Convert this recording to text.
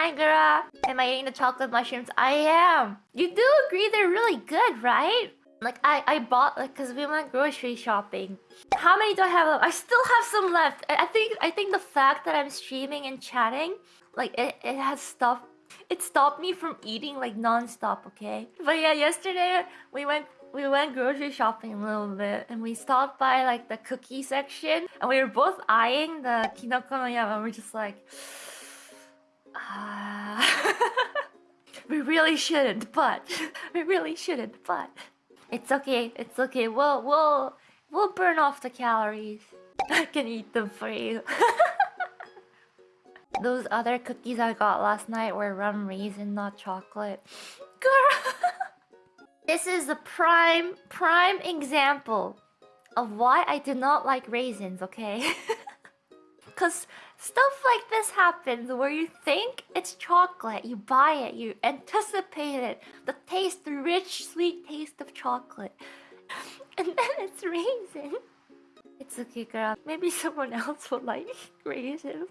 Hi, girl. Am I eating the chocolate mushrooms? I am. You do agree they're really good, right? Like I, I bought like because we went grocery shopping. How many do I have left? I still have some left. I I think I think the fact that I'm streaming and chatting, like it, it has stopped. It stopped me from eating like non-stop. Okay. But yeah, yesterday we went we went grocery shopping a little bit and we stopped by like the cookie section and we were both eyeing the kinoko no yama we're just like we really shouldn't but we really shouldn't but. It's okay it's okay we'll we'll we'll burn off the calories. I can eat them for you. Those other cookies i got last night were rum raisin not chocolate. Girl! This is the prime, prime example of why I do not like raisins, okay? Because stuff like this happens where you think it's chocolate, you buy it, you anticipate it, the taste, the rich, sweet taste of chocolate. And then it's raisin. It's okay, girl. Maybe someone else will like raisins.